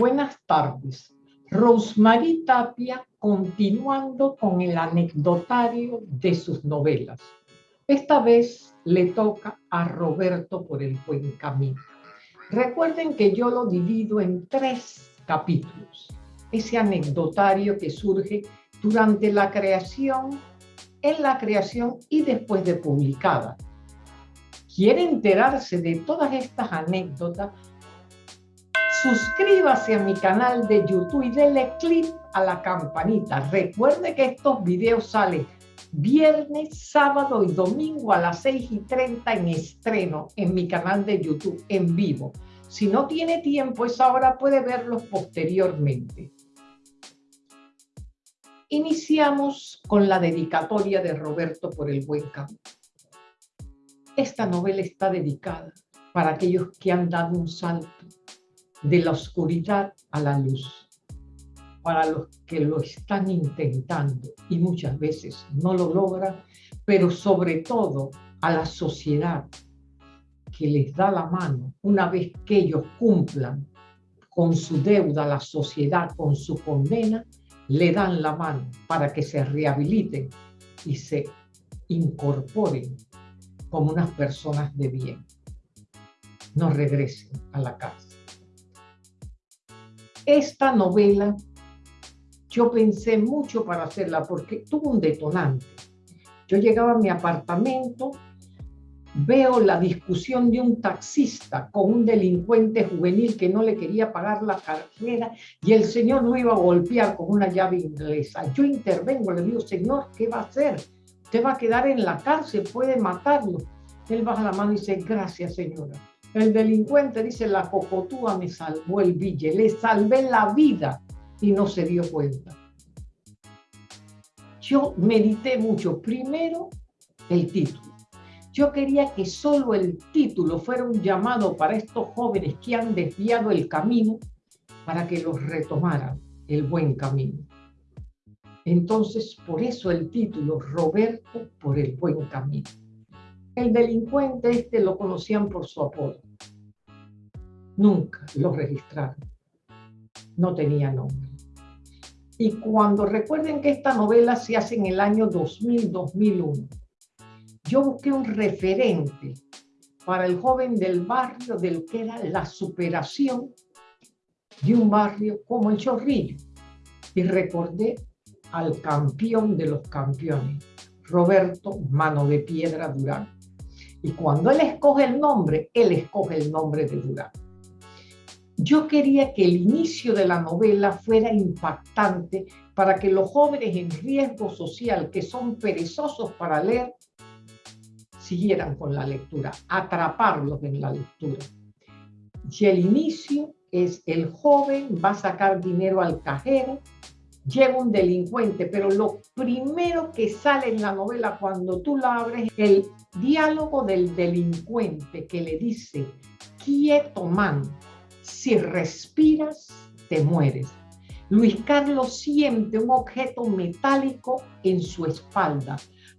Buenas tardes. Rosemary Tapia continuando con el anecdotario de sus novelas. Esta vez le toca a Roberto por el buen camino. Recuerden que yo lo divido en tres capítulos. Ese anecdotario que surge durante la creación, en la creación y después de publicada. ¿Quiere enterarse de todas estas anécdotas? Suscríbase a mi canal de YouTube y denle click a la campanita. Recuerde que estos videos salen viernes, sábado y domingo a las 6 y 30 en estreno en mi canal de YouTube en vivo. Si no tiene tiempo, esa hora puede verlos posteriormente. Iniciamos con la dedicatoria de Roberto por el buen camino. Esta novela está dedicada para aquellos que han dado un salto de la oscuridad a la luz. Para los que lo están intentando y muchas veces no lo logran, pero sobre todo a la sociedad que les da la mano una vez que ellos cumplan con su deuda la sociedad, con su condena, le dan la mano para que se rehabiliten y se incorporen como unas personas de bien. No regresen a la casa. Esta novela yo pensé mucho para hacerla porque tuvo un detonante. Yo llegaba a mi apartamento, veo la discusión de un taxista con un delincuente juvenil que no le quería pagar la carrera y el señor lo iba a golpear con una llave inglesa. Yo intervengo, le digo, señor, ¿qué va a hacer? Usted va a quedar en la cárcel, puede matarlo. Él baja la mano y dice, gracias señora. El delincuente dice, la cocotúa me salvó el bille, le salvé la vida y no se dio cuenta. Yo medité mucho. Primero, el título. Yo quería que solo el título fuera un llamado para estos jóvenes que han desviado el camino para que los retomaran el buen camino. Entonces, por eso el título, Roberto por el buen camino. El delincuente este lo conocían por su apodo. Nunca lo registraron. No tenía nombre. Y cuando recuerden que esta novela se hace en el año 2000-2001, yo busqué un referente para el joven del barrio del que era la superación de un barrio como el Chorrillo. Y recordé al campeón de los campeones, Roberto Mano de Piedra Durán. Y cuando él escoge el nombre, él escoge el nombre de Durán. Yo quería que el inicio de la novela fuera impactante para que los jóvenes en riesgo social, que son perezosos para leer, siguieran con la lectura, atraparlos en la lectura. Y el inicio es el joven va a sacar dinero al cajero, llega un delincuente, pero lo primero que sale en la novela cuando tú la abres, el diálogo del delincuente que le dice, quieto man, si respiras, te mueres. Luis Carlos siente un objeto metálico en su espalda.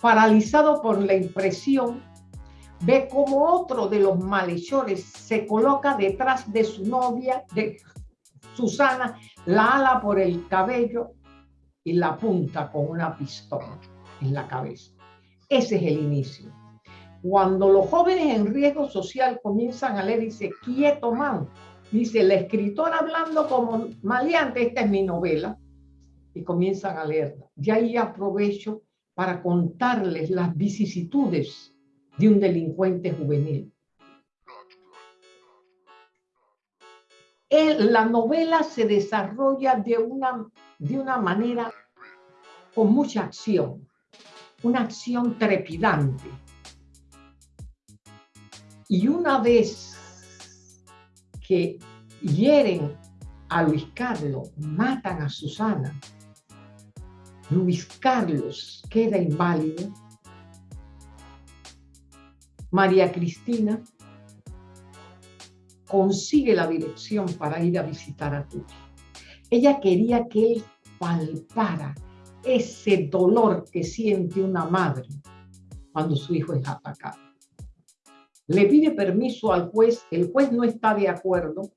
Paralizado por la impresión, ve como otro de los malhechores se coloca detrás de su novia, de Susana, la ala por el cabello y la apunta con una pistola en la cabeza. Ese es el inicio. Cuando los jóvenes en riesgo social comienzan a leer, dice, quieto man, dice, la escritora hablando como maleante, esta es mi novela, y comienzan a leerla. Y ahí aprovecho para contarles las vicisitudes de un delincuente juvenil. La novela se desarrolla de una, de una manera con mucha acción, una acción trepidante. Y una vez que hieren a Luis Carlos, matan a Susana. Luis Carlos queda inválido. María Cristina consigue la dirección para ir a visitar a Tuti. Ella quería que él palpara ese dolor que siente una madre cuando su hijo es atacado le pide permiso al juez, el juez no está de acuerdo,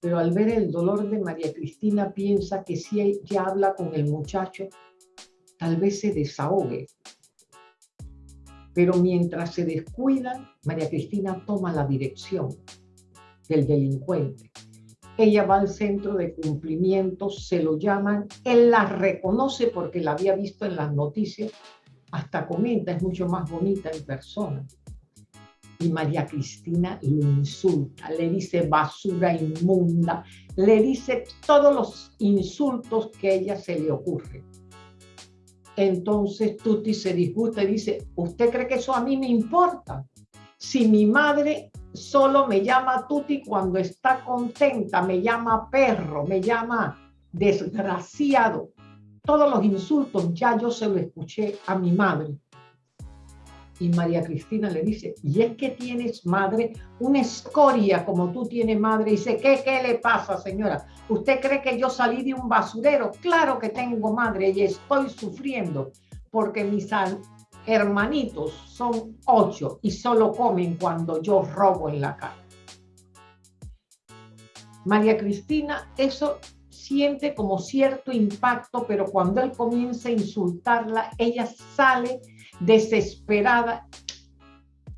pero al ver el dolor de María Cristina piensa que si ella habla con el muchacho, tal vez se desahogue. Pero mientras se descuidan, María Cristina toma la dirección del delincuente. Ella va al centro de cumplimiento, se lo llaman, él la reconoce porque la había visto en las noticias, hasta comenta, es mucho más bonita en persona. Y María Cristina lo insulta, le dice basura inmunda, le dice todos los insultos que ella se le ocurre. Entonces Tuti se disgusta y dice, ¿usted cree que eso a mí me importa? Si mi madre solo me llama Tuti cuando está contenta, me llama perro, me llama desgraciado. Todos los insultos ya yo se lo escuché a mi madre. Y María Cristina le dice, y es que tienes madre, una escoria como tú tienes madre. Y dice, ¿qué, ¿qué le pasa, señora? ¿Usted cree que yo salí de un basurero? Claro que tengo madre y estoy sufriendo porque mis hermanitos son ocho y solo comen cuando yo robo en la calle. María Cristina eso siente como cierto impacto, pero cuando él comienza a insultarla, ella sale desesperada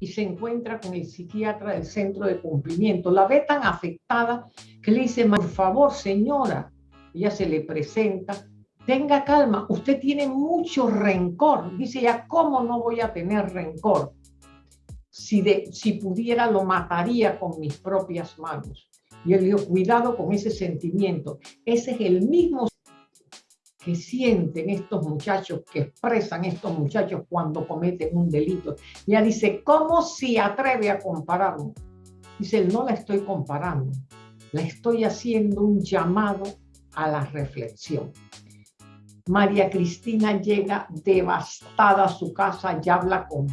y se encuentra con el psiquiatra del centro de cumplimiento. La ve tan afectada que le dice, por favor, señora, ella se le presenta, tenga calma, usted tiene mucho rencor. Dice ya, ¿cómo no voy a tener rencor? Si, pudiera, lo mataría con mis propias manos. Y él dijo, cuidado con ese sentimiento. Ese es el mismo que sienten estos muchachos, que expresan estos muchachos cuando cometen un delito. Ya dice, ¿cómo se atreve a compararlo? Dice, no la estoy comparando, la estoy haciendo un llamado a la reflexión. María Cristina llega devastada a su casa y habla con,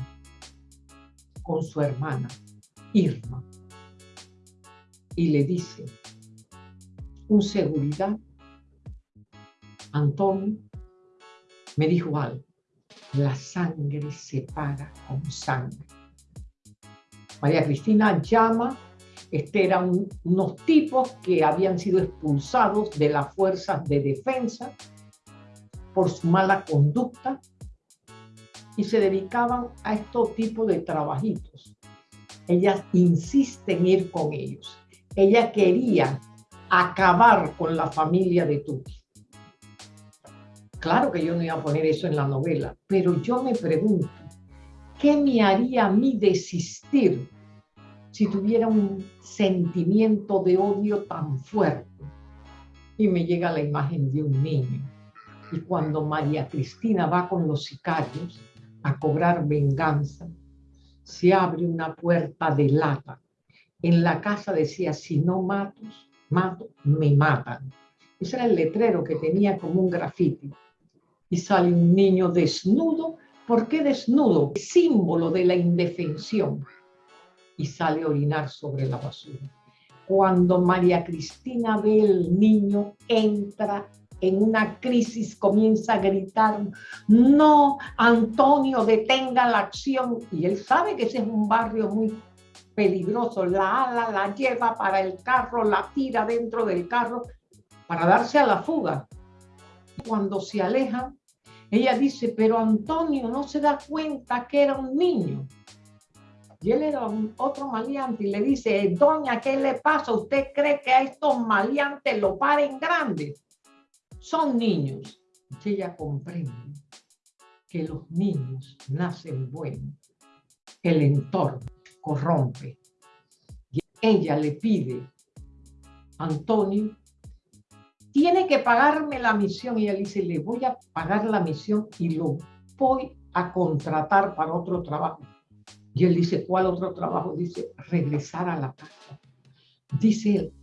con su hermana, Irma, y le dice, un seguridad Antonio me dijo algo. La sangre se paga con sangre. María Cristina llama, este eran unos tipos que habían sido expulsados de las fuerzas de defensa por su mala conducta y se dedicaban a estos tipos de trabajitos. Ella insiste en ir con ellos. Ella quería acabar con la familia de Tuti. Claro que yo no iba a poner eso en la novela, pero yo me pregunto, ¿qué me haría a mí desistir si tuviera un sentimiento de odio tan fuerte? Y me llega la imagen de un niño. Y cuando María Cristina va con los sicarios a cobrar venganza, se abre una puerta de lata. En la casa decía, si no mato, mato, me matan. Ese era el letrero que tenía como un grafiti y sale un niño desnudo. ¿Por qué desnudo? Símbolo de la indefensión. Y sale a orinar sobre la basura. Cuando María Cristina ve el niño, entra en una crisis, comienza a gritar, no, Antonio, detenga la acción. Y él sabe que ese es un barrio muy peligroso. La ala la lleva para el carro, la tira dentro del carro para darse a la fuga. Cuando se aleja, ella dice, pero Antonio no se da cuenta que era un niño. Y él era un, otro maleante y le dice, doña, ¿qué le pasa? ¿Usted cree que a estos maleantes lo paren grandes? Son niños. Ella comprende que los niños nacen buenos. El entorno corrompe. Y ella le pide, Antonio, tiene que pagarme la misión. Y él dice, le voy a pagar la misión y lo voy a contratar para otro trabajo. Y él dice, ¿cuál otro trabajo? Dice, regresar a la casa. Dice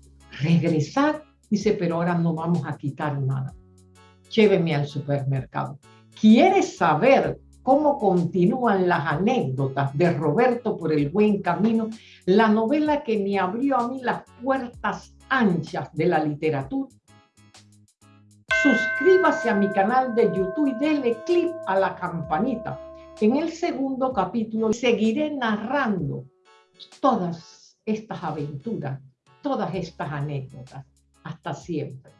regresar. Dice, pero ahora no vamos a quitar nada. Lléveme al supermercado. ¿Quieres saber cómo continúan las anécdotas de Roberto por el buen camino? La novela que me abrió a mí las puertas anchas de la literatura suscríbase a mi canal de YouTube y denle clic a la campanita. En el segundo capítulo seguiré narrando todas estas aventuras, todas estas anécdotas. Hasta siempre.